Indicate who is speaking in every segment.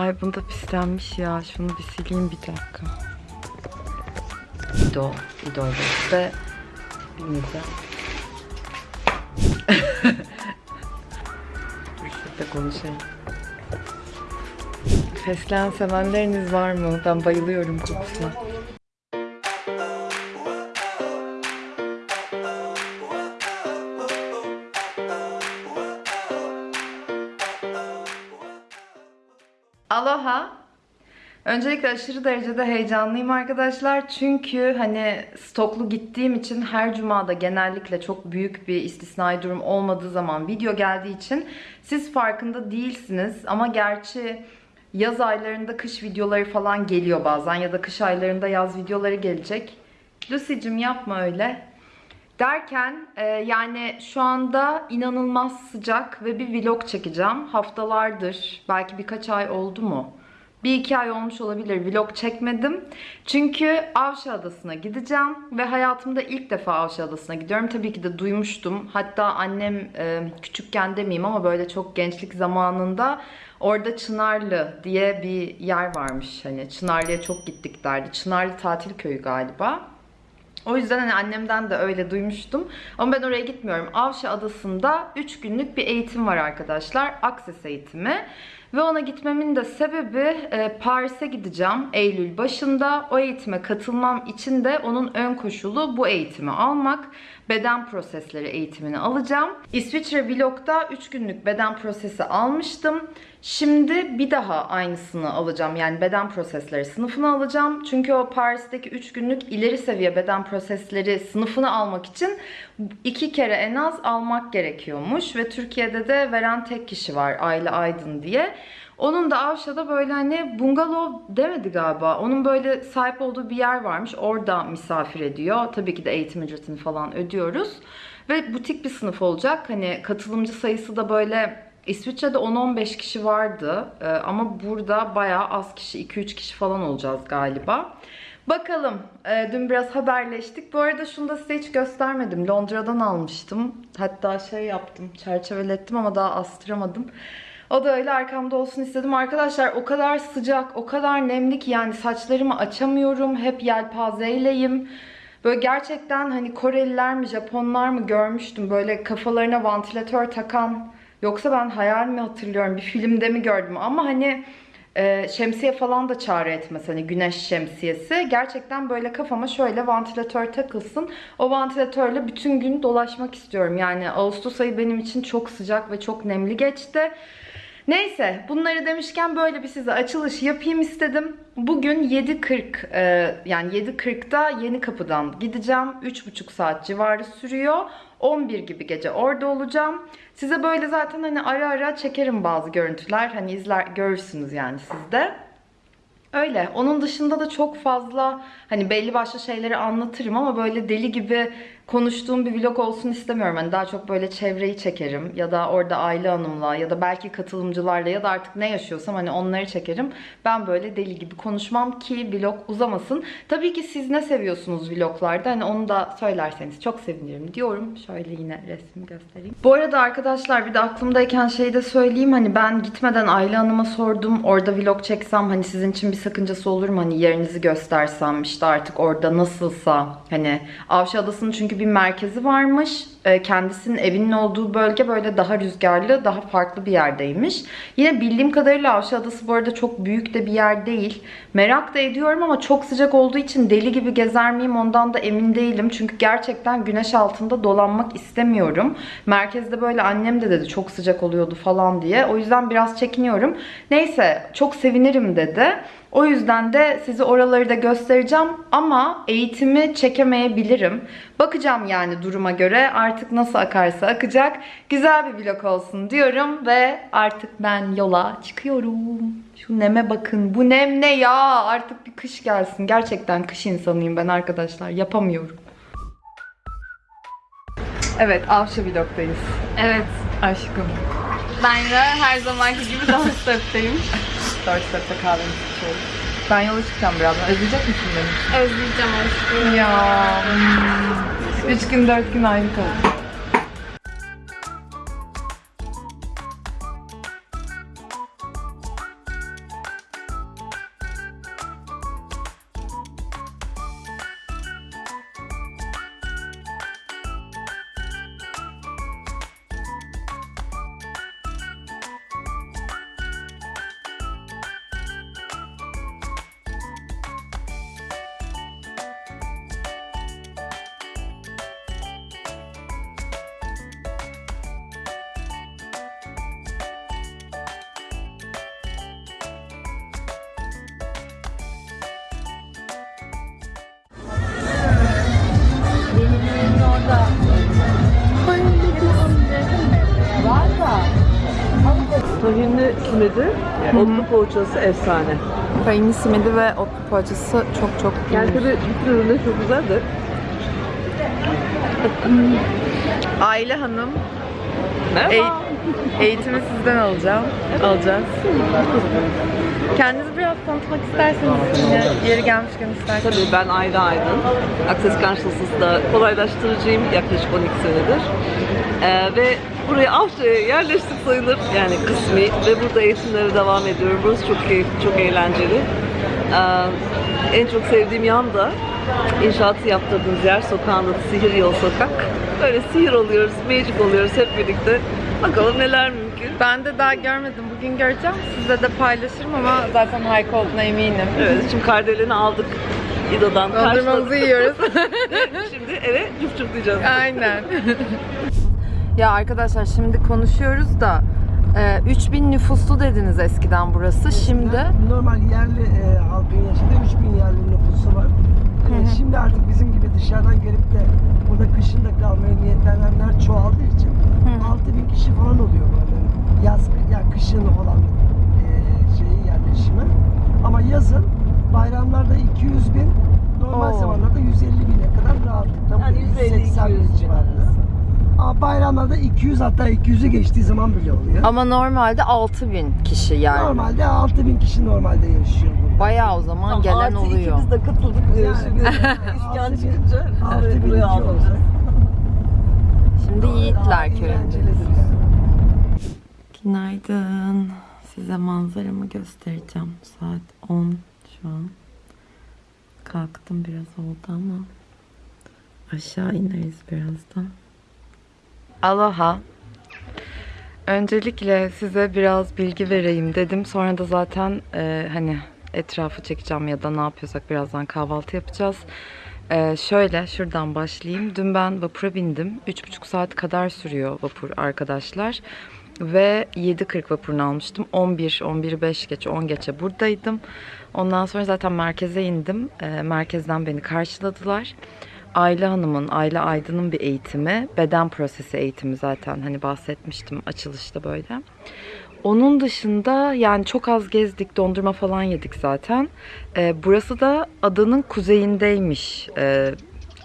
Speaker 1: Ay bunda pislenmiş ya. Şunu bir sileyim bir dakika. İdo. İdo bilmeyeceğim. Dur şurada konuşayım. Fesleğen sevenleriniz var mı? Ben bayılıyorum kokusuna. Öncelikle aşırı derecede heyecanlıyım arkadaşlar. Çünkü hani stoklu gittiğim için her cumada genellikle çok büyük bir istisnai durum olmadığı zaman video geldiği için siz farkında değilsiniz. Ama gerçi yaz aylarında kış videoları falan geliyor bazen ya da kış aylarında yaz videoları gelecek. Lucy'cim yapma öyle. Derken e, yani şu anda inanılmaz sıcak ve bir vlog çekeceğim. Haftalardır, belki birkaç ay oldu mu? Bir iki ay olmuş olabilir vlog çekmedim. Çünkü Avşa Adası'na gideceğim ve hayatımda ilk defa Avşa Adası'na gidiyorum. Tabii ki de duymuştum. Hatta annem e, küçükken demeyeyim ama böyle çok gençlik zamanında orada Çınarlı diye bir yer varmış. Hani Çınarlı'ya çok gittik derdi. Çınarlı tatil köyü galiba. O yüzden hani annemden de öyle duymuştum. Ama ben oraya gitmiyorum. Avşa Adası'nda 3 günlük bir eğitim var arkadaşlar. Akses eğitimi. Ve ona gitmemin de sebebi e, Paris'e gideceğim Eylül başında. O eğitime katılmam için de onun ön koşulu bu eğitimi almak. Beden prosesleri eğitimini alacağım. İsviçre Vlog'da 3 günlük beden prosesi almıştım. Şimdi bir daha aynısını alacağım. Yani beden prosesleri sınıfını alacağım. Çünkü o Paris'teki 3 günlük ileri seviye beden prosesleri sınıfını almak için iki kere en az almak gerekiyormuş. Ve Türkiye'de de veren tek kişi var Ayla Aydın diye. Onun da Avşa'da böyle hani bungalov demedi galiba. Onun böyle sahip olduğu bir yer varmış. Orada misafir ediyor. Tabii ki de eğitim ücretini falan ödüyoruz. Ve butik bir sınıf olacak. Hani katılımcı sayısı da böyle İsviçre'de 10-15 kişi vardı. Ee, ama burada bayağı az kişi. 2-3 kişi falan olacağız galiba. Bakalım. Ee, dün biraz haberleştik. Bu arada şunu da size hiç göstermedim. Londra'dan almıştım. Hatta şey yaptım. Çerçevelettim ama daha astıramadım. O da öyle arkamda olsun istedim. Arkadaşlar o kadar sıcak, o kadar nemli ki yani saçlarımı açamıyorum. Hep yelpazeyleyim. Böyle gerçekten hani Koreliler mi, Japonlar mı görmüştüm. Böyle kafalarına vantilatör takan. Yoksa ben hayal mi hatırlıyorum, bir filmde mi gördüm ama hani e, şemsiye falan da çağrı etmez hani güneş şemsiyesi. Gerçekten böyle kafama şöyle vantilatör takılsın. O vantilatörle bütün gün dolaşmak istiyorum. Yani Ağustos ayı benim için çok sıcak ve çok nemli geçti. Neyse bunları demişken böyle bir size açılış yapayım istedim. Bugün 7.40 e, yani 7.40'da yeni kapıdan gideceğim. 3.5 saat civarı sürüyor. 11 gibi gece orada olacağım. Size böyle zaten hani ara ara çekerim bazı görüntüler. Hani izler görürsünüz yani siz de. Öyle. Onun dışında da çok fazla hani belli başlı şeyleri anlatırım ama böyle deli gibi konuştuğum bir vlog olsun istemiyorum. Hani daha çok böyle çevreyi çekerim ya da orada aile hanımla ya da belki katılımcılarla ya da artık ne yaşıyorsam hani onları çekerim. Ben böyle deli gibi konuşmam ki vlog uzamasın. Tabii ki siz ne seviyorsunuz vloglarda hani onu da söylerseniz çok sevinirim diyorum. Şöyle yine resmi göstereyim. Bu arada arkadaşlar bir de aklımdayken şeyi de söyleyeyim. Hani ben gitmeden Aile Hanım'a sordum. Orada vlog çeksem hani sizin için bir sakıncası olur mu? Hani yerinizi göstersem işte artık orada nasılsa hani Avşa Adası'nın çünkü bir merkezi varmış. Ee, Kendisinin evinin olduğu bölge böyle daha rüzgarlı, daha farklı bir yerdeymiş. Yine bildiğim kadarıyla Avşa Adası bu arada çok büyük de bir yer değil. Merak da ediyorum ama çok sıcak olduğu için deli gibi gezer miyim ondan da emin değilim. Çünkü gerçekten güneş altında dolanmak istemiyorum. Merkezde böyle annem de dedi çok sıcak oluyordu falan diye. O yüzden biraz çekiniyorum. Neyse çok sevinirim dedi. O yüzden de size oraları da göstereceğim ama eğitimi çekemeyebilirim. Bakacağım yani duruma göre artık nasıl akarsa akacak. Güzel bir vlog olsun diyorum ve artık ben yola çıkıyorum. Şu neme bakın. Bu nem ne ya? Artık bir kış gelsin. Gerçekten kış insanıyım ben arkadaşlar. Yapamıyorum. Evet, Avşa vlogdayız.
Speaker 2: Evet.
Speaker 1: Aşkım.
Speaker 2: Ben de her zamanki gibi Doorstep'teyim.
Speaker 1: Doorstep'te kahvemizi içiyoruz. Ben yola çıkacağım birazdan. Özleyecek misin beni?
Speaker 2: Özleyeceğim aşkım.
Speaker 1: Ya. Üç gün dört gün ayrı kaldık.
Speaker 3: Tahinli simidi, otlu poğaçası efsane.
Speaker 1: Tahinli simidi ve otlu poğaçası çok çok
Speaker 3: Yani tabii bütün ürünler çok güzel de.
Speaker 1: Aile hanım
Speaker 3: Merhaba.
Speaker 1: Eğ- eğitimi sizden alacağım. Alacağız. Kendinizi biraz tanıtmak isterseniz yine yeri gelmişken isterseniz.
Speaker 3: Tabii ben Ayda Aydın. Access Consciousness'da kolaylaştırıcıyım yaklaşık 12 senedir. Ee, ve buraya Avcı'ya yerleştik sayılır yani kısmi ve burada eğitimlere devam ediyorum. Burası çok keyifli, çok eğlenceli. Ee, en çok sevdiğim yan da inşaatı yaptırdığımız yer sokağında da Sihir Yol Sokak. Böyle sihir oluyoruz, magic oluyoruz hep birlikte. Bakalım neler mümkün.
Speaker 1: Ben de daha görmedim. Bugün göreceğim. Size de paylaşırım ama zaten harika olduğuna eminim.
Speaker 3: Evet, şimdi kardeleni aldık. İdo'dan
Speaker 1: Dondurmamızı yiyoruz.
Speaker 3: Şimdi eve cüp cüplayacağız.
Speaker 1: Aynen. ya arkadaşlar şimdi konuşuyoruz da e, 3000 nüfuslu dediniz eskiden burası. Şimdi
Speaker 4: normal yerli e, halkın yaşadığı 3000 yerli nüfusu var. E, şimdi artık bizim gibi dışarıdan gelip de burada kışın da kalmaya niyetlenenler çoğaldığı için 6000 kişi falan oluyor buranın yaz yani kışın olan e, şeyi yerleşimi. Ama yazın bayramlarda 200 bin, normal
Speaker 1: Oo.
Speaker 4: zamanlarda 150 bine kadar rahatlıkla
Speaker 3: Yani
Speaker 4: buraya
Speaker 3: 150
Speaker 4: 180 bin
Speaker 3: 200
Speaker 4: civarında. Ama bayramlarda 200 hatta 200'ü geçtiği zaman bile oluyor.
Speaker 1: ama normalde 6000 kişi yani.
Speaker 4: Normalde 6000 kişi normalde yaşıyor burada.
Speaker 1: Bayağı o zaman
Speaker 3: Tamam,
Speaker 1: gelen
Speaker 3: artı
Speaker 1: oluyor.
Speaker 3: iki biz de katıldık.
Speaker 4: Yani,
Speaker 3: Şimdi
Speaker 4: altı
Speaker 3: iskan çıkınca buraya aldık.
Speaker 1: Şimdi Yiğitler köyünde.
Speaker 4: Eğlencelidir yani.
Speaker 1: Günaydın. Size manzaramı göstereceğim. Saat 10 şu an. Kalktım biraz oldu ama aşağı ineriz birazdan. Aloha. Öncelikle size biraz bilgi vereyim dedim. Sonra da zaten e, hani etrafı çekeceğim ya da ne yapıyorsak birazdan kahvaltı yapacağız. E, şöyle şuradan başlayayım. Dün ben vapura bindim. 3,5 saat kadar sürüyor vapur arkadaşlar. Ve 7.40 vapurunu almıştım. 11, 11 5 geçe 10 geçe buradaydım. Ondan sonra zaten merkeze indim. E, merkezden beni karşıladılar. Aile Hanım'ın, Aile Aydın'ın bir eğitimi, beden prosesi eğitimi zaten hani bahsetmiştim açılışta böyle. Onun dışında yani çok az gezdik, dondurma falan yedik zaten. Ee, burası da adanın kuzeyindeymiş. Ee,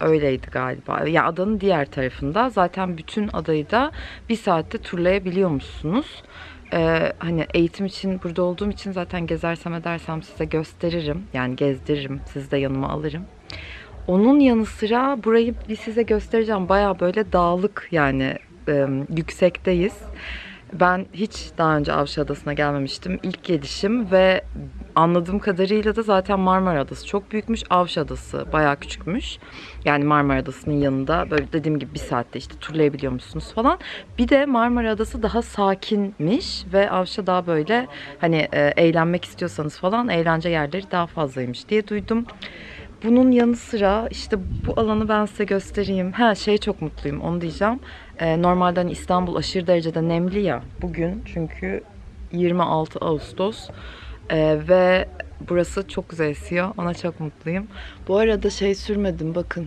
Speaker 1: öyleydi galiba. Ya adanın diğer tarafında. Zaten bütün adayı da bir saatte turlayabiliyormuşsunuz. Ee, hani eğitim için burada olduğum için zaten gezersem edersem size gösteririm. Yani gezdiririm. Sizi de yanıma alırım. Onun yanı sıra burayı bir size göstereceğim. Baya böyle dağlık yani e, yüksekteyiz. Ben hiç daha önce Avşa Adası'na gelmemiştim. İlk gelişim ve anladığım kadarıyla da zaten Marmara Adası çok büyükmüş. Avşa Adası bayağı küçükmüş. Yani Marmara Adası'nın yanında böyle dediğim gibi bir saatte işte turlayabiliyormuşsunuz falan. Bir de Marmara Adası daha sakinmiş ve Avşa daha böyle hani eğlenmek istiyorsanız falan eğlence yerleri daha fazlaymış diye duydum. Bunun yanı sıra işte bu alanı ben size göstereyim. Ha şey çok mutluyum onu diyeceğim. Ee, normalde hani İstanbul aşırı derecede nemli ya bugün çünkü 26 Ağustos Ee, ve burası çok güzel esiyor. Ona çok mutluyum. Bu arada şey sürmedim bakın.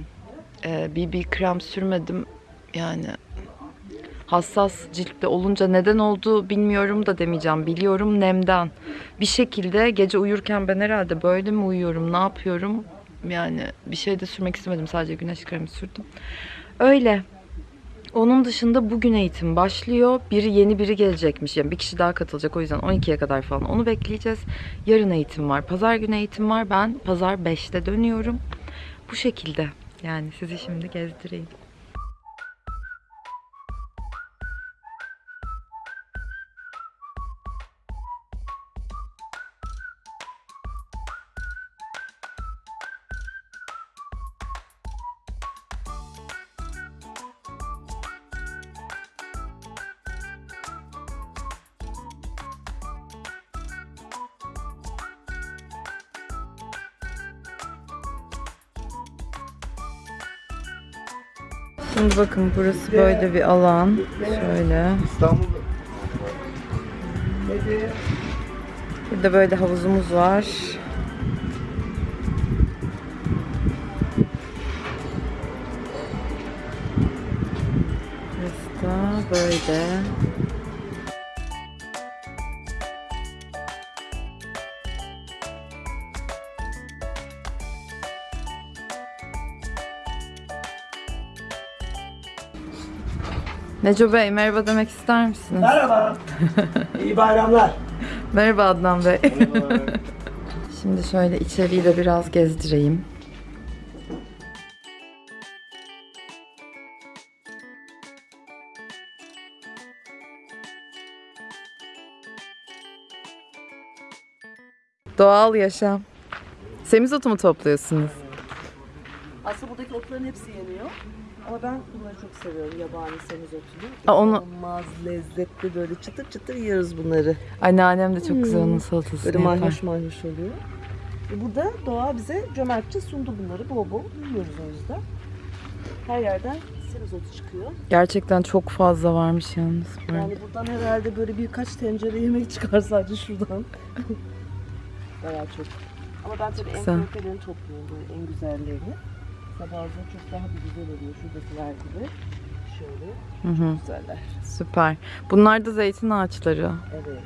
Speaker 1: Ee, BB krem sürmedim. Yani hassas ciltte olunca neden oldu bilmiyorum da demeyeceğim. Biliyorum nemden. Bir şekilde gece uyurken ben herhalde böyle mi uyuyorum, ne yapıyorum? Yani bir şey de sürmek istemedim. Sadece güneş kremi sürdüm. Öyle. Onun dışında bugün eğitim başlıyor. Biri yeni biri gelecekmiş. Yani bir kişi daha katılacak. O yüzden 12'ye kadar falan onu bekleyeceğiz. Yarın eğitim var. Pazar günü eğitim var. Ben pazar 5'te dönüyorum. Bu şekilde. Yani sizi şimdi gezdireyim. Şimdi bakın burası böyle bir alan. Şöyle. Burada böyle havuzumuz var. Burası da böyle. Neco Bey merhaba demek ister misiniz?
Speaker 4: Merhaba. İyi bayramlar.
Speaker 1: Merhaba Adnan Bey. Şimdi şöyle içeriği de biraz gezdireyim. Doğal yaşam. Semizotu mu topluyorsunuz?
Speaker 3: Aslında buradaki otların hepsi yeniyor. Ama ben bunları çok seviyorum. Yabani semizotunu.
Speaker 1: Aa, onu-
Speaker 3: İnanılmaz lezzetli böyle çıtır çıtır yiyoruz bunları.
Speaker 1: Anneannem de çok güzel onun salatasını
Speaker 3: Böyle
Speaker 1: yapar.
Speaker 3: mayhoş mayhoş oluyor. E burada doğa bize cömertçe sundu bunları. Bol bol yiyoruz o yüzden. Her yerden semizotu çıkıyor.
Speaker 1: Gerçekten çok fazla varmış yalnız. burada.
Speaker 3: Yani buradan herhalde böyle birkaç tencere yemek çıkar sadece şuradan. Bayağı çok. Ama ben tabii en
Speaker 1: Güzel.
Speaker 3: kalitelerini topluyorum böyle en güzellerini. Mesela bazen çok daha bir güzel oluyor şuradakiler gibi. Şöyle
Speaker 1: Hı hı,
Speaker 3: güzeller.
Speaker 1: süper. Bunlar da zeytin ağaçları.
Speaker 3: Evet.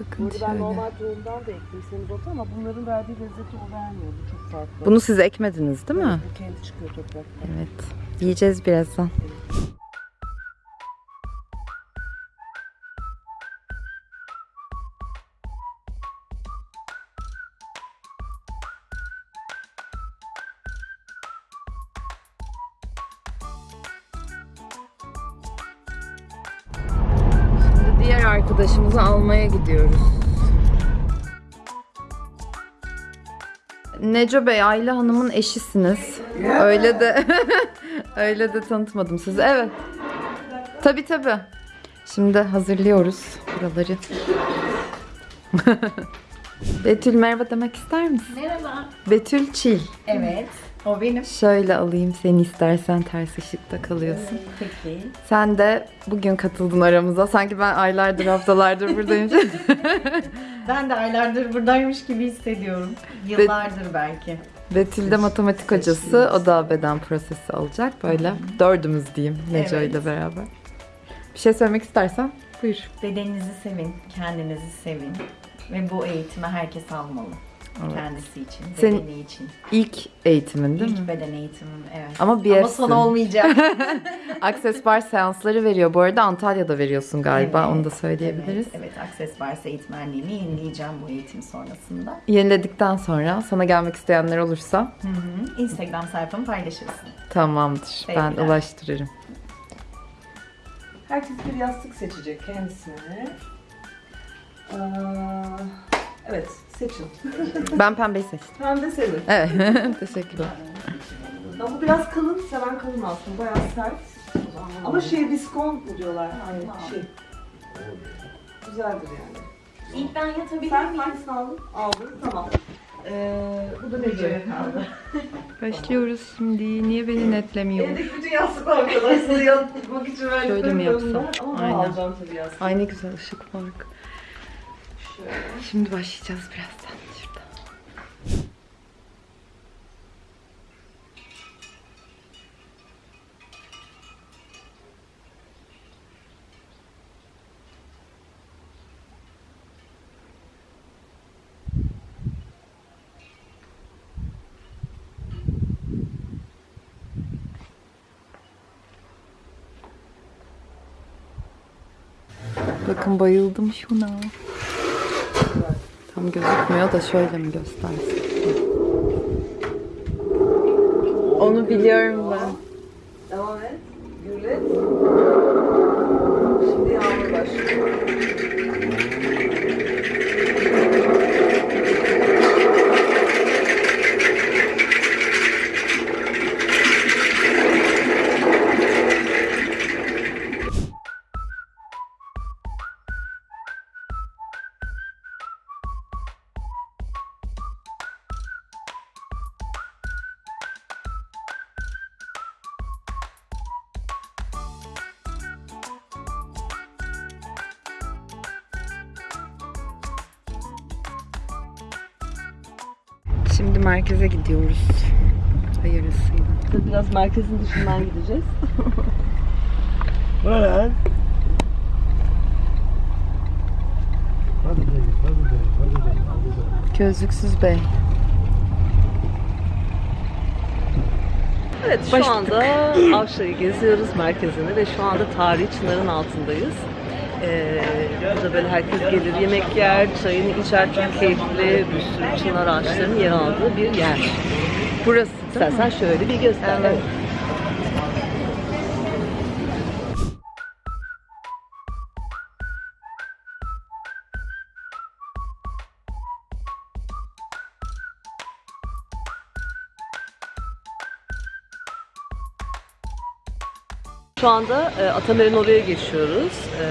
Speaker 1: Bakın
Speaker 3: Burada ben
Speaker 1: şöyle.
Speaker 3: normal tohumdan da ektim semizotu ama bunların verdiği lezzeti o vermiyor. Bu çok farklı.
Speaker 1: Bunu siz ekmediniz değil mi?
Speaker 3: Evet, Bu kendi çıkıyor topraktan.
Speaker 1: Evet. Yiyeceğiz birazdan. Şimdi almaya gidiyoruz. Neco Bey, Ayla Hanım'ın eşisiniz. Öyle de öyle de tanıtmadım sizi. Evet. Tabii tabii. Şimdi hazırlıyoruz buraları. Betül merhaba demek ister misin?
Speaker 2: Merhaba.
Speaker 1: Betül Çil.
Speaker 2: Evet. O benim.
Speaker 1: Şöyle alayım seni istersen ters ışıkta kalıyorsun.
Speaker 2: Peki.
Speaker 1: Sen de bugün katıldın aramıza. Sanki ben aylardır haftalardır buradayım.
Speaker 2: Ben de aylardır buradaymış gibi hissediyorum. Yıllardır belki.
Speaker 1: Betül de matematik hocası. O da beden prosesi alacak. Böyle dördümüz diyeyim Neco
Speaker 2: Evet.
Speaker 1: ile beraber. Bir şey söylemek istersen buyur.
Speaker 2: Bedeninizi sevin, kendinizi sevin. Ve bu eğitimi herkes almalı.
Speaker 1: Evet.
Speaker 2: Kendisi için,
Speaker 1: Senin-
Speaker 2: bedeni için.
Speaker 1: İlk eğitimin değil
Speaker 2: İlk
Speaker 1: mi?
Speaker 2: beden eğitimim evet.
Speaker 1: Ama
Speaker 2: Ama
Speaker 1: BF'sin.
Speaker 2: son olmayacak.
Speaker 1: Access Bar seansları veriyor. Bu arada Antalya'da veriyorsun galiba.
Speaker 2: Evet,
Speaker 1: Onu da söyleyebiliriz.
Speaker 2: Evet, evet Access Varsa eğitmenliğimi yenileyeceğim bu eğitim sonrasında.
Speaker 1: Yeniledikten sonra sana gelmek isteyenler olursa
Speaker 2: Hı hı. Instagram sayfamı paylaşırsın.
Speaker 1: tamamdır. Ben
Speaker 2: Sevgiler.
Speaker 1: ulaştırırım.
Speaker 3: Herkes bir yastık seçecek kendisine. Aa, evet, seçin.
Speaker 1: Ben pembeyi seçtim.
Speaker 3: Pembe senin.
Speaker 1: Evet. Teşekkürler.
Speaker 3: Ama bu biraz kalın, seven kalın aslında. Bayağı sert. Ama şey viskon mu diyorlar? Hani şey. Güzeldir yani.
Speaker 2: İlk ben yatabilir
Speaker 3: Sen
Speaker 2: miyim?
Speaker 3: hangisini aldın? Aldın, tamam. Ee, bu da Nece'ye kaldı.
Speaker 1: Başlıyoruz şimdi. Niye beni netlemiyor?
Speaker 3: Evdeki bütün yastıklar arkadaşlar yatmak için verdiklerim
Speaker 1: Şöyle mi yapsam?
Speaker 3: Ama bunu
Speaker 1: Aynen.
Speaker 3: alacağım tabii yastık.
Speaker 1: Ay ne güzel ışık var.
Speaker 3: Şöyle.
Speaker 1: Şimdi başlayacağız birazdan. Şurada. Bakın bayıldım şuna. Tam gözükmüyor da şöyle mi göstersin? Onu biliyorum ben.
Speaker 3: Devam et. Gürlet. Şimdi yağmur başlıyor.
Speaker 1: Merkeze gidiyoruz. Hayırlısıyla.
Speaker 3: Biraz merkezin dışından gideceğiz.
Speaker 4: Böyle. Hadi hadi hadi hadi hadi.
Speaker 1: Gözlüksüz bey.
Speaker 3: Evet şu
Speaker 1: Başladık.
Speaker 3: anda Avşa'yı geziyoruz merkezini ve şu anda tarihi Çınar'ın altındayız. Ee, burada böyle herkes gelir yemek yer, çayını içer çok keyifli bir sürü çınar ağaçlarının yer aldığı bir yer.
Speaker 1: Burası
Speaker 3: İstersen şöyle bir göster.
Speaker 1: Evet.
Speaker 3: Şu anda e, Atamer'in oraya geçiyoruz. E,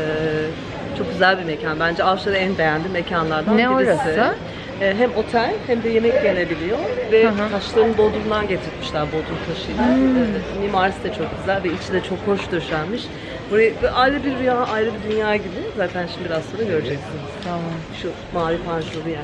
Speaker 3: çok güzel bir mekan. Bence Avşa'da en beğendiğim mekanlardan
Speaker 1: Ne
Speaker 3: birisi.
Speaker 1: orası?
Speaker 3: E, hem otel hem de yemek yenebiliyor ve
Speaker 1: Hı hı.
Speaker 3: taşların Bodrum'dan getirmişler Bodrum taşıyla.
Speaker 1: Hmm.
Speaker 3: E, mimarisi de çok güzel ve içi de çok hoş döşenmiş. Burayı ayrı bir rüya, ayrı bir dünya gibi. Zaten şimdi biraz sonra göreceksiniz.
Speaker 1: Tamam.
Speaker 3: Şu mavi panjurlu yer.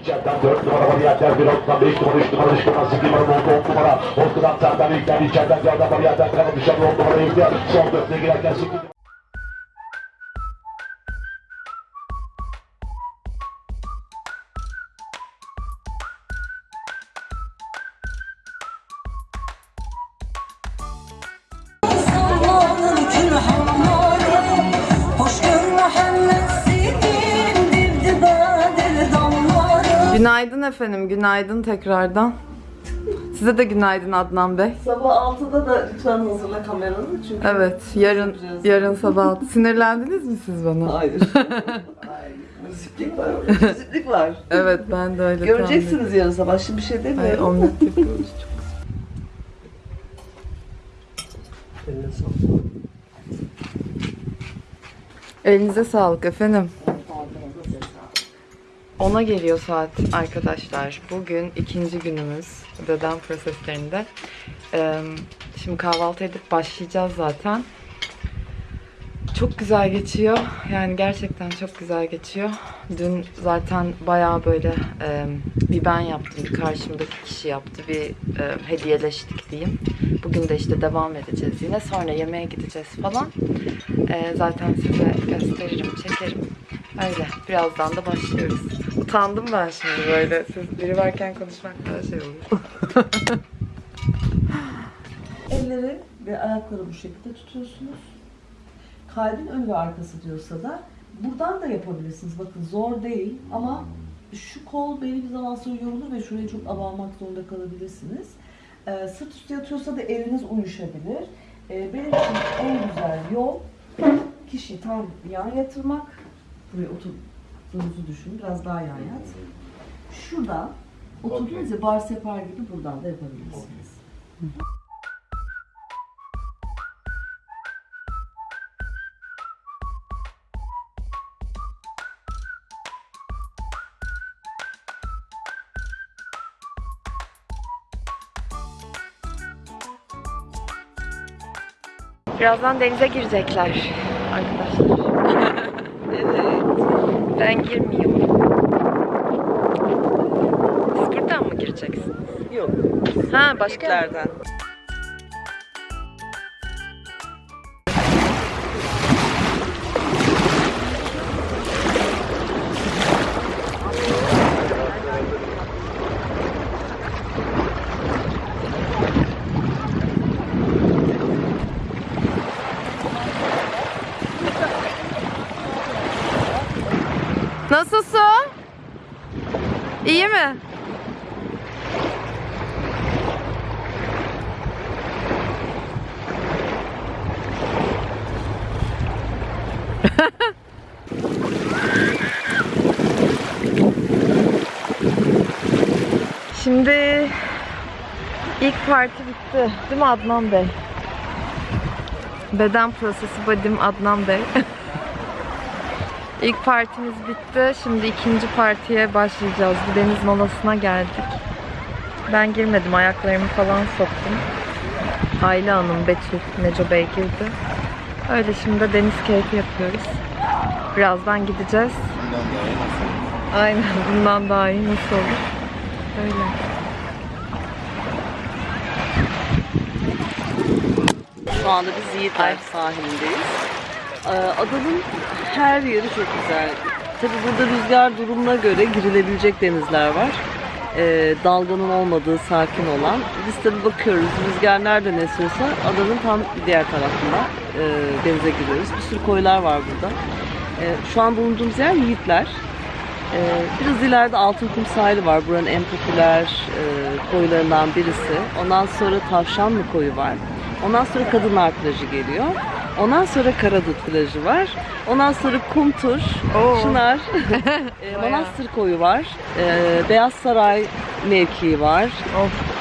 Speaker 5: İçeriden 4 numara var yerden 1 nokta 5 numara 3 numara 3 numara 8 numara 10 numara. Ortadan Serdan İlker içeriden 4 numara yerden kalan dışarı 10 numara İlker Son 4'e girerken 8
Speaker 1: efendim, günaydın tekrardan. Size de günaydın Adnan Bey.
Speaker 3: Sabah 6'da da lütfen hazırla kameranı çünkü
Speaker 1: Evet, yarın yarın sabah. Sinirlendiniz mi siz bana?
Speaker 3: Hayır. Müziklik var. Müziklik var.
Speaker 1: Evet, ben de öyle
Speaker 3: Göreceksiniz yarın sabah. Şimdi bir şey demiyorum.
Speaker 1: Ay, omlet yapıyoruz.
Speaker 3: Eline sağlık.
Speaker 1: Elinize sağlık efendim. Ona geliyor saat arkadaşlar. Bugün ikinci günümüz beden proseslerinde. Şimdi kahvaltı edip başlayacağız zaten. Çok güzel geçiyor. Yani gerçekten çok güzel geçiyor. Dün zaten bayağı böyle e, bir ben yaptım, bir karşımdaki kişi yaptı, bir e, hediyeleştik diyeyim. Bugün de işte devam edeceğiz yine. Sonra yemeğe gideceğiz falan. E, zaten size gösteririm, çekerim. Öyle. Birazdan da başlıyoruz. Utandım ben şimdi böyle. Siz biri varken konuşmak daha şey olur.
Speaker 3: Elleri ve ayakları bu şekilde tutuyorsunuz. Kalbin ön ve arkası diyorsa da buradan da yapabilirsiniz. Bakın zor değil ama şu kol belli bir zaman sonra yorulur ve şurayı çok abanmak zorunda kalabilirsiniz. Ee, sırt üstü yatıyorsa da eliniz uyuşabilir. Ee, benim için en güzel yol kişiyi tam yan yatırmak. Buraya oturduğunuzu düşünün. Biraz daha yan yat. Şuradan oturduğunuz ya bar separ gibi buradan da yapabilirsiniz.
Speaker 1: Birazdan denize girecekler arkadaşlar. Ben girmiyorum. Siz buradan mı gireceksiniz?
Speaker 3: Yok.
Speaker 1: Ha başka
Speaker 3: Türklerden.
Speaker 1: Şimdi ilk parti bitti. Değil mi Adnan Bey? Beden prosesi badim Adnan Bey. İlk partimiz bitti. Şimdi ikinci partiye başlayacağız. Bir deniz molasına geldik. Ben girmedim. Ayaklarımı falan soktum. Ayla Hanım, Betül, Neco Bey girdi. Öyle şimdi de deniz keyfi yapıyoruz. Birazdan gideceğiz. Aynen. Bundan daha iyi nasıl olur? Öyle.
Speaker 3: Şu anda biz Yiğitler sahilindeyiz. Ee, Adanın her yeri çok güzel. Tabi burada rüzgar durumuna göre girilebilecek denizler var. Ee, dalganın olmadığı, sakin olan. Biz tabi bakıyoruz, rüzgar nereden esiyorsa adanın tam diğer tarafında e, denize giriyoruz. Bir sürü koylar var burada. Ee, şu an bulunduğumuz yer Yiğitler. Ee, biraz ileride Altınkum sahili var. Buranın en popüler e, koylarından birisi. Ondan sonra Tavşanlı koyu var. Ondan sonra Kadınlar plajı geliyor. Ondan sonra Karadut plajı var. Ondan sonra Kumtur,
Speaker 1: Oo.
Speaker 3: Çınar, e, Manastır koyu var. E, Beyaz Saray mevkii var.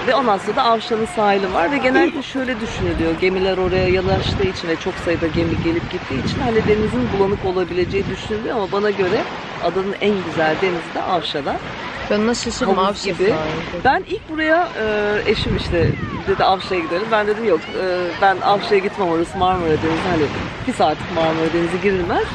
Speaker 3: Ve ondan sonra da Avşan'ın sahili var ve genellikle şöyle düşünülüyor. Gemiler oraya yanaştığı için ve çok sayıda gemi gelip gittiği için hani denizin bulanık olabileceği düşünülüyor ama bana göre adanın en güzel denizi de Avşa'da.
Speaker 1: Ben ona şaşırdım. Avşa
Speaker 3: gibi. Ben ilk buraya e, eşim işte dedi Avşa'ya gidelim. Ben dedim yok e, ben Avşa'ya gitmem orası Marmara Denizi. Hani bir saatlik Marmara Denizi girilmez.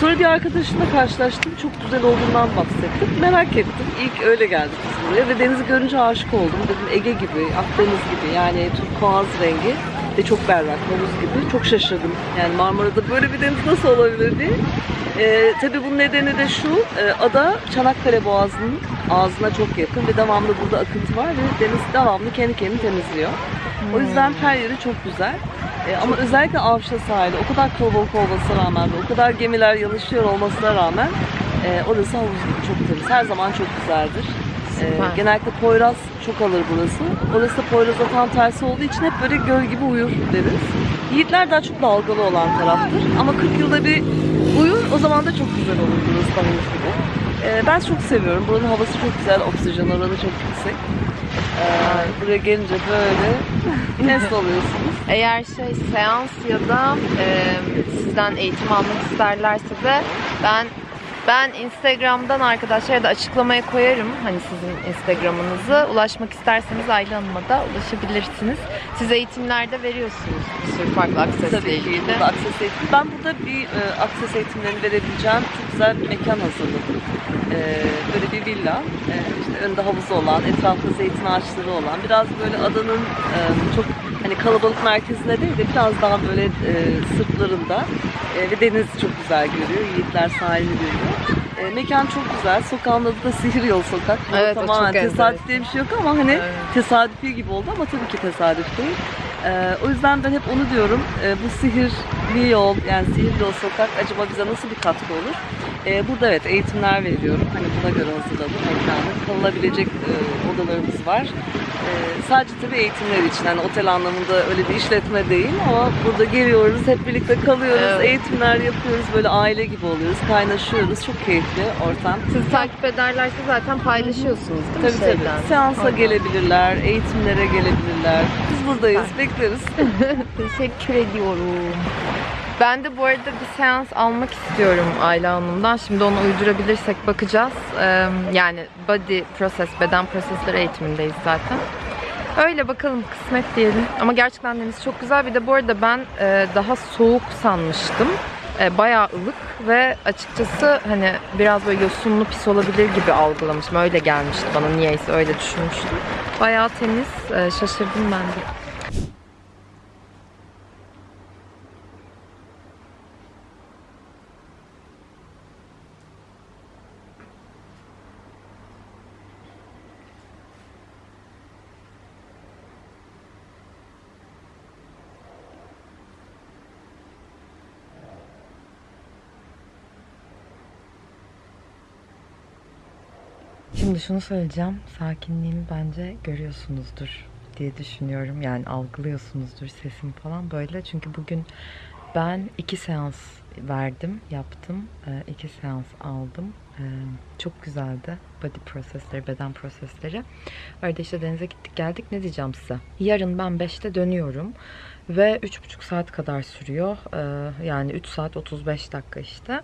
Speaker 3: Sonra bir arkadaşımla karşılaştım. Çok güzel olduğundan bahsettim. Merak ettim. İlk öyle geldik biz buraya ve denizi görünce aşık oldum. Dedim Ege gibi, Akdeniz gibi yani turkuaz rengi ve çok berrak, havuz gibi. Çok şaşırdım. Yani Marmara'da böyle bir deniz nasıl olabilir diye. Ee, tabii bunun nedeni de şu, e, ada Çanakkale Boğazı'nın ağzına çok yakın ve devamlı burada akıntı var ve deniz devamlı kendi kendini temizliyor. O yüzden her yeri çok güzel. Ee, ama özellikle Avşa sahili o kadar kalabalık olmasına rağmen ve o kadar gemiler yanışıyor olmasına rağmen e, orası havuz gibi çok temiz. Her zaman çok güzeldir. Ee,
Speaker 1: Süper.
Speaker 3: genellikle Poyraz çok alır burası. Orası da Poyraz'a tam tersi olduğu için hep böyle göl gibi uyur deriz. Yiğitler daha çok dalgalı olan taraftır. Ama 40 yılda bir uyur o zaman da çok güzel olur burası havuz gibi. Ee, ben çok seviyorum. Buranın havası çok güzel, oksijen oranı çok yüksek. Ee, buraya gelince böyle nest oluyorsunuz.
Speaker 1: Eğer şey seans ya da e, sizden eğitim almak isterlerse de ben ben Instagram'dan arkadaşlar ya da açıklamaya koyarım hani sizin Instagram'ınızı. Ulaşmak isterseniz Ayla Hanım'a da ulaşabilirsiniz. Siz eğitimlerde veriyorsunuz bir sürü farklı aksesle
Speaker 3: Tabii ki
Speaker 1: ilgili.
Speaker 3: burada akses eğitim. Ben burada bir e, akses eğitimlerini verebileceğim çok güzel bir mekan hazırladım. E, böyle bir villa, e, işte önünde havuzu olan, etrafında zeytin ağaçları olan, biraz böyle adanın e, çok hani kalabalık merkezinde değil de biraz daha böyle e, sırtlarında e, ve deniz çok güzel görüyor. Yiğitler sahili görüyor. E, mekan çok güzel. Sokağın adı da Sihir Yol Sokak.
Speaker 1: Evet, çok
Speaker 3: tamamen tesadüf diye bir şey yok ama hani
Speaker 1: Evet.
Speaker 3: tesadüfi gibi oldu ama tabii ki tesadüf değil. Ee, o yüzden ben hep onu diyorum. Ee, bu sihirli yol, yani sihirli yol sokak acaba bize nasıl bir katkı olur? Ee, burada evet eğitimler veriyorum. Hani buna göre hazırladım mekanı. Kalınabilecek e, odalarımız var. Ee, sadece tabii eğitimler için. Hani otel anlamında öyle bir işletme değil ama burada geliyoruz, hep birlikte kalıyoruz,
Speaker 1: Evet.
Speaker 3: eğitimler yapıyoruz. Böyle aile gibi oluyoruz, kaynaşıyoruz. Çok keyifli ortam.
Speaker 1: Siz takip ederlerse zaten paylaşıyorsunuz değil mi?
Speaker 3: Tabii tabii.
Speaker 1: şeyden?
Speaker 3: Seansa
Speaker 1: Oradan.
Speaker 3: gelebilirler, eğitimlere gelebilirler. Biz buradayız, bekleriz.
Speaker 1: Teşekkür ediyorum. Ben de bu arada bir seans almak istiyorum Ayla Hanım'dan. Şimdi onu uydurabilirsek bakacağız. Yani body process, beden prosesleri eğitimindeyiz zaten. Öyle bakalım kısmet diyelim. Ama gerçekten deniz çok güzel. Bir de bu arada ben e, daha soğuk sanmıştım. E, bayağı ılık ve açıkçası hani biraz böyle yosunlu pis olabilir gibi algılamıştım. Öyle gelmişti bana niyeyse öyle düşünmüştüm. Bayağı temiz. E, şaşırdım ben de. Şimdi şunu söyleyeceğim. Sakinliğimi bence görüyorsunuzdur diye düşünüyorum. Yani algılıyorsunuzdur sesim falan böyle. Çünkü bugün ben iki seans verdim, yaptım. Ee, iki seans aldım. Ee, çok güzeldi. Body prosesleri, beden prosesleri. Öyle işte denize gittik geldik. Ne diyeceğim size? Yarın ben 5'te dönüyorum. Ve 3,5 saat kadar sürüyor. Ee, yani 3 saat 35 dakika işte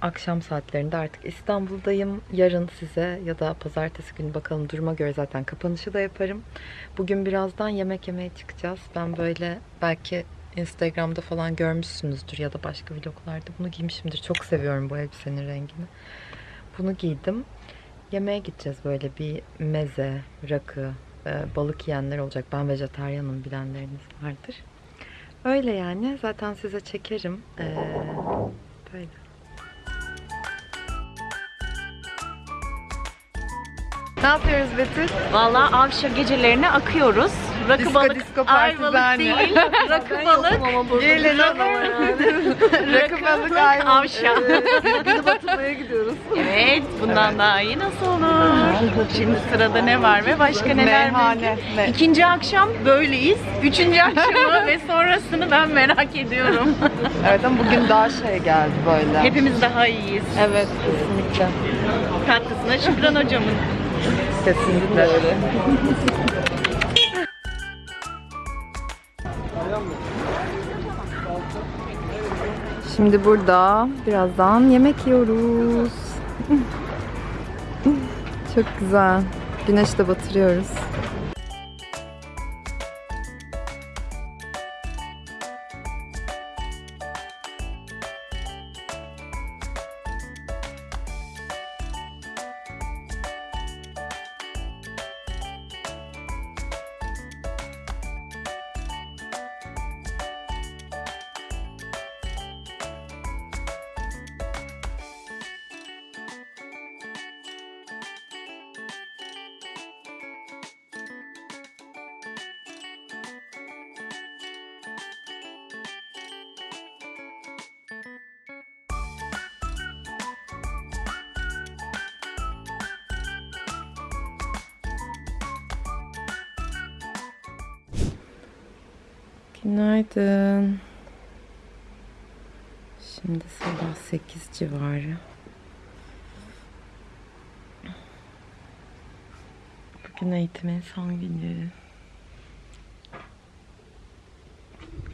Speaker 1: akşam saatlerinde artık İstanbul'dayım. Yarın size ya da pazartesi günü bakalım duruma göre zaten kapanışı da yaparım. Bugün birazdan yemek yemeye çıkacağız. Ben böyle belki Instagram'da falan görmüşsünüzdür ya da başka vloglarda bunu giymişimdir. Çok seviyorum bu elbisenin rengini. Bunu giydim. Yemeğe gideceğiz böyle bir meze, rakı, e, balık yiyenler olacak. Ben vejetaryenim bilenleriniz vardır. Öyle yani. Zaten size çekerim. Ee, böyle. Ne yapıyoruz Betül?
Speaker 6: Valla Avşa gecelerine akıyoruz. Rakı
Speaker 1: Disco,
Speaker 6: balık,
Speaker 1: disco
Speaker 6: ayvalık
Speaker 1: partizane.
Speaker 6: değil. Rakı balık,
Speaker 1: Gelin Rakı balık ayvalık.
Speaker 6: Avşa.
Speaker 3: Günü batırmaya gidiyoruz.
Speaker 6: Evet, bundan daha iyi nasıl olur? Şimdi sırada ne var ve başka neler
Speaker 1: Meyhane.
Speaker 6: var? İkinci akşam böyleyiz. Üçüncü akşamı ve sonrasını ben merak ediyorum.
Speaker 1: Evet ama bugün daha şey geldi böyle.
Speaker 6: Hepimiz daha iyiyiz.
Speaker 1: Evet kesinlikle.
Speaker 6: Katkısına Şükran hocamın.
Speaker 1: Kesinlikle öyle. Şimdi burada birazdan yemek yiyoruz. Çok güzel. Güneş de batırıyoruz. Günaydın. Şimdi sabah 8 civarı. Bugün eğitimin son günü.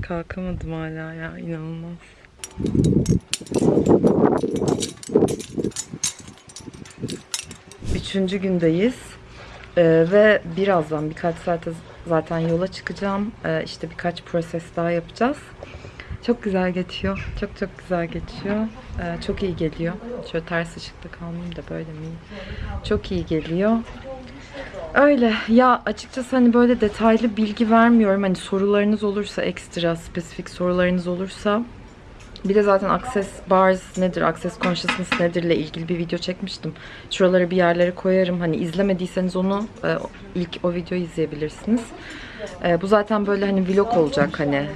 Speaker 1: Kalkamadım hala ya inanılmaz. Üçüncü gündeyiz. Ee, ve birazdan birkaç saate zaten yola çıkacağım. Ee, işte birkaç proses daha yapacağız. Çok güzel geçiyor. Çok çok güzel geçiyor. Ee, çok iyi geliyor. Şöyle ters ışıkta kalmayayım da böyle mi? Çok iyi geliyor. Öyle. Ya açıkçası hani böyle detaylı bilgi vermiyorum. Hani sorularınız olursa ekstra spesifik sorularınız olursa bir de zaten Access Bars nedir, Access Consciousness nedir ile ilgili bir video çekmiştim. Şuralara bir yerlere koyarım. Hani izlemediyseniz onu e, ilk o videoyu izleyebilirsiniz. E, bu zaten böyle hani vlog olacak hani e,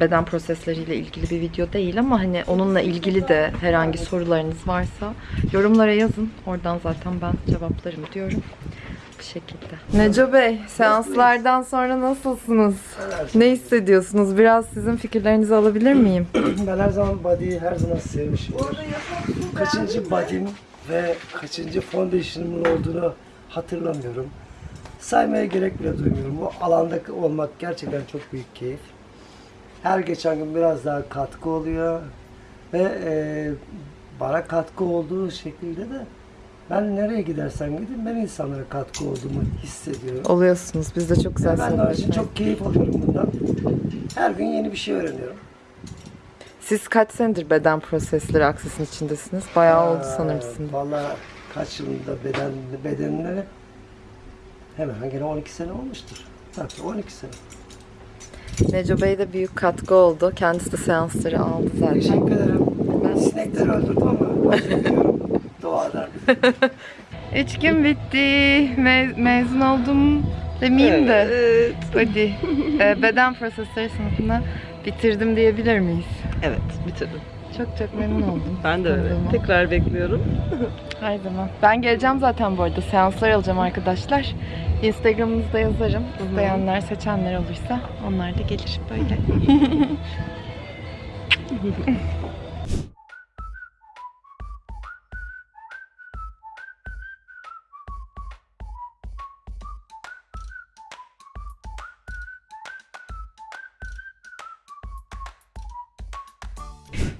Speaker 1: beden prosesleriyle ilgili bir video değil ama hani onunla ilgili de herhangi sorularınız varsa yorumlara yazın. Oradan zaten ben cevaplarım diyorum. Bu şekilde. Neco Bey, seanslardan sonra nasılsınız? Ne hissediyorsunuz? Biraz sizin fikirlerinizi alabilir miyim?
Speaker 4: Ben her zaman body'yi her zaman sevmişimdir. Kaçıncı body'm ve kaçıncı foundation'ımın olduğunu hatırlamıyorum. Saymaya gerek bile duymuyorum. Bu alanda olmak gerçekten çok büyük keyif. Her geçen gün biraz daha katkı oluyor ve e, bana katkı olduğu şekilde de Ben nereye gidersem gideyim ben insanlara katkı olduğumu hissediyorum.
Speaker 1: Oluyorsunuz. Biz de çok güzel
Speaker 4: ben için
Speaker 1: sohbetler.
Speaker 4: çok keyif alıyorum bundan. Her gün yeni bir şey öğreniyorum.
Speaker 1: Siz kaç senedir beden prosesleri aksesinin içindesiniz? Bayağı oldu sanırım sizin. de.
Speaker 4: Valla kaç yılında beden, bedenlere hemen hemen gene 12 sene olmuştur. Tabii 12 sene.
Speaker 1: Neco Bey de büyük katkı oldu. Kendisi de seansları aldı zaten.
Speaker 4: Teşekkür ederim. Ben sinekleri öldürdüm ama
Speaker 1: Üç gün bitti. Me- mezun oldum demeyeyim de.
Speaker 3: Evet.
Speaker 1: Hadi. Ee, beden prosesleri sınıfını bitirdim diyebilir miyiz?
Speaker 3: Evet, bitirdim.
Speaker 1: Çok çok memnun oldum.
Speaker 3: Ben de öyle.
Speaker 1: Tanıdığıma.
Speaker 3: Tekrar bekliyorum.
Speaker 1: Her zaman. Ben geleceğim zaten bu arada. Seanslar alacağım arkadaşlar. Instagram'ınızda yazarım. İsteyenler, seçenler olursa onlar da gelir böyle.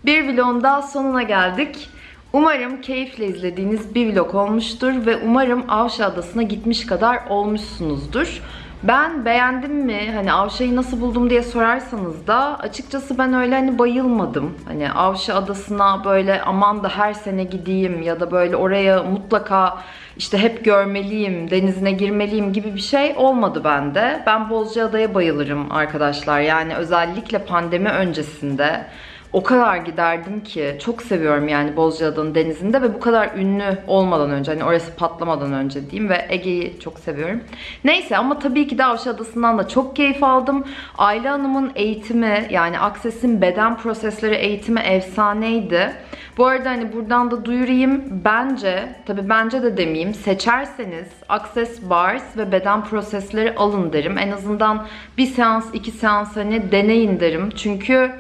Speaker 1: Bir vlogun daha sonuna geldik. Umarım keyifle izlediğiniz bir vlog olmuştur ve umarım Avşa Adası'na gitmiş kadar olmuşsunuzdur. Ben beğendim mi, hani Avşa'yı nasıl buldum diye sorarsanız da açıkçası ben öyle hani bayılmadım. Hani Avşa Adası'na böyle aman da her sene gideyim ya da böyle oraya mutlaka işte hep görmeliyim, denizine girmeliyim gibi bir şey olmadı bende. Ben Bozcaada'ya bayılırım arkadaşlar. Yani özellikle pandemi öncesinde o kadar giderdim ki çok seviyorum yani Bozcaada'nın denizinde ve bu kadar ünlü olmadan önce hani orası patlamadan önce diyeyim ve Ege'yi çok seviyorum. Neyse ama tabii ki de Avşa Adası'ndan da çok keyif aldım. Ayla Hanım'ın eğitimi yani Access'in beden prosesleri eğitimi efsaneydi. Bu arada hani buradan da duyurayım. Bence, tabii bence de demeyeyim. Seçerseniz Access Bars ve beden prosesleri alın derim. En azından bir seans, iki seans hani deneyin derim. Çünkü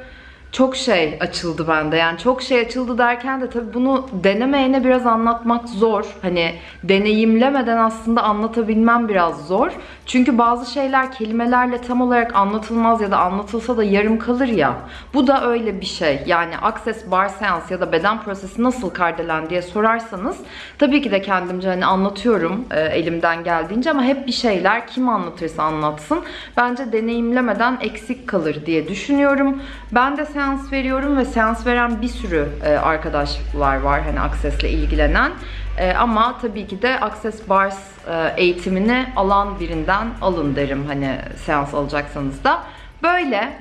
Speaker 1: çok şey açıldı bende. Yani çok şey açıldı derken de tabii bunu denemeyene biraz anlatmak zor. Hani deneyimlemeden aslında anlatabilmem biraz zor. Çünkü bazı şeyler kelimelerle tam olarak anlatılmaz ya da anlatılsa da yarım kalır ya. Bu da öyle bir şey. Yani Access Bar Seans ya da beden prosesi nasıl kardelen diye sorarsanız tabii ki de kendimce hani anlatıyorum e, elimden geldiğince ama hep bir şeyler kim anlatırsa anlatsın. Bence deneyimlemeden eksik kalır diye düşünüyorum. Ben de seans veriyorum ve seans veren bir sürü e, arkadaşlar var hani Access'le ilgilenen. E, ama tabii ki de Access Bars e, eğitimini alan birinden alın derim hani seans alacaksanız da. Böyle.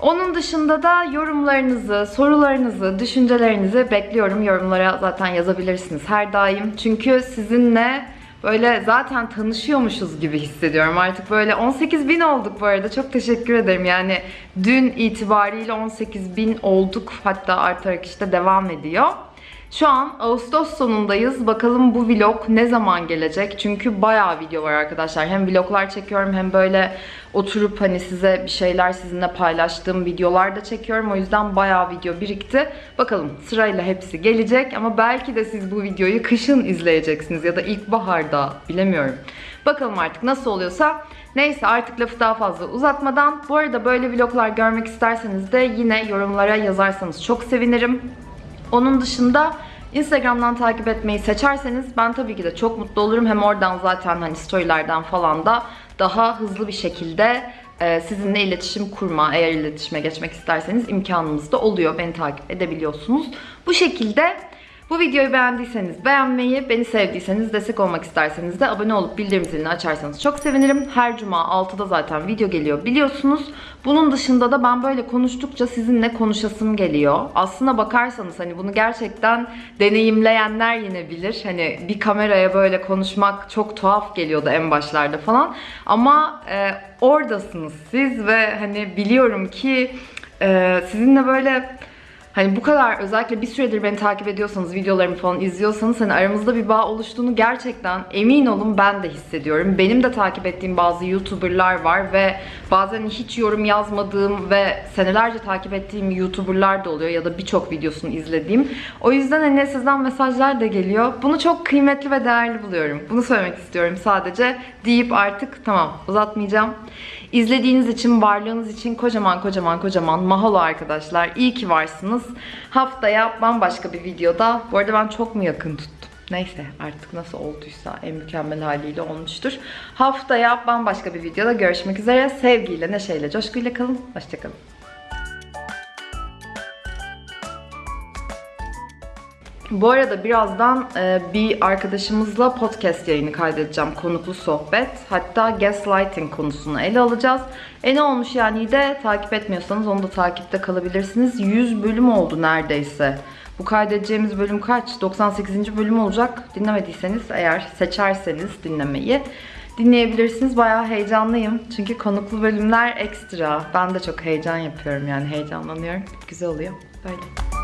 Speaker 1: Onun dışında da yorumlarınızı, sorularınızı, düşüncelerinizi bekliyorum. Yorumlara zaten yazabilirsiniz her daim. Çünkü sizinle böyle zaten tanışıyormuşuz gibi hissediyorum. Artık böyle 18 bin olduk bu arada. Çok teşekkür ederim. Yani dün itibariyle 18 bin olduk. Hatta artarak işte devam ediyor. Şu an Ağustos sonundayız. Bakalım bu vlog ne zaman gelecek? Çünkü bayağı video var arkadaşlar. Hem vloglar çekiyorum hem böyle oturup hani size bir şeyler sizinle paylaştığım videolar da çekiyorum. O yüzden bayağı video birikti. Bakalım sırayla hepsi gelecek ama belki de siz bu videoyu kışın izleyeceksiniz ya da ilkbaharda bilemiyorum. Bakalım artık nasıl oluyorsa. Neyse artık lafı daha fazla uzatmadan. Bu arada böyle vloglar görmek isterseniz de yine yorumlara yazarsanız çok sevinirim. Onun dışında Instagram'dan takip etmeyi seçerseniz ben tabii ki de çok mutlu olurum. Hem oradan zaten hani storylerden falan da daha hızlı bir şekilde e, sizinle iletişim kurma, eğer iletişime geçmek isterseniz imkanımız da oluyor. Beni takip edebiliyorsunuz. Bu şekilde bu videoyu beğendiyseniz beğenmeyi, beni sevdiyseniz, destek olmak isterseniz de abone olup bildirim zilini açarsanız çok sevinirim. Her cuma 6'da zaten video geliyor biliyorsunuz. Bunun dışında da ben böyle konuştukça sizinle konuşasım geliyor. Aslına bakarsanız hani bunu gerçekten deneyimleyenler yine bilir. Hani bir kameraya böyle konuşmak çok tuhaf geliyordu en başlarda falan. Ama e, oradasınız siz ve hani biliyorum ki e, sizinle böyle Hani bu kadar özellikle bir süredir beni takip ediyorsanız, videolarımı falan izliyorsanız hani aramızda bir bağ oluştuğunu gerçekten emin olun ben de hissediyorum. Benim de takip ettiğim bazı YouTuber'lar var ve bazen hiç yorum yazmadığım ve senelerce takip ettiğim YouTuber'lar da oluyor ya da birçok videosunu izlediğim. O yüzden hani sizden mesajlar da geliyor. Bunu çok kıymetli ve değerli buluyorum. Bunu söylemek istiyorum sadece deyip artık tamam uzatmayacağım. İzlediğiniz için, varlığınız için kocaman kocaman kocaman mahalo arkadaşlar. İyi ki varsınız. Haftaya bambaşka bir videoda. Bu arada ben çok mu yakın tuttum? Neyse artık nasıl olduysa en mükemmel haliyle olmuştur. Haftaya bambaşka bir videoda görüşmek üzere. Sevgiyle, neşeyle, coşkuyla kalın. Hoşçakalın. Bu arada birazdan e, bir arkadaşımızla podcast yayını kaydedeceğim. Konuklu sohbet. Hatta gaslighting konusunu ele alacağız. E ne olmuş yani de takip etmiyorsanız onu da takipte kalabilirsiniz. 100 bölüm oldu neredeyse. Bu kaydedeceğimiz bölüm kaç? 98. bölüm olacak. Dinlemediyseniz eğer seçerseniz dinlemeyi dinleyebilirsiniz. Bayağı heyecanlıyım. Çünkü konuklu bölümler ekstra. Ben de çok heyecan yapıyorum yani heyecanlanıyorum. Güzel oluyor. Böyle.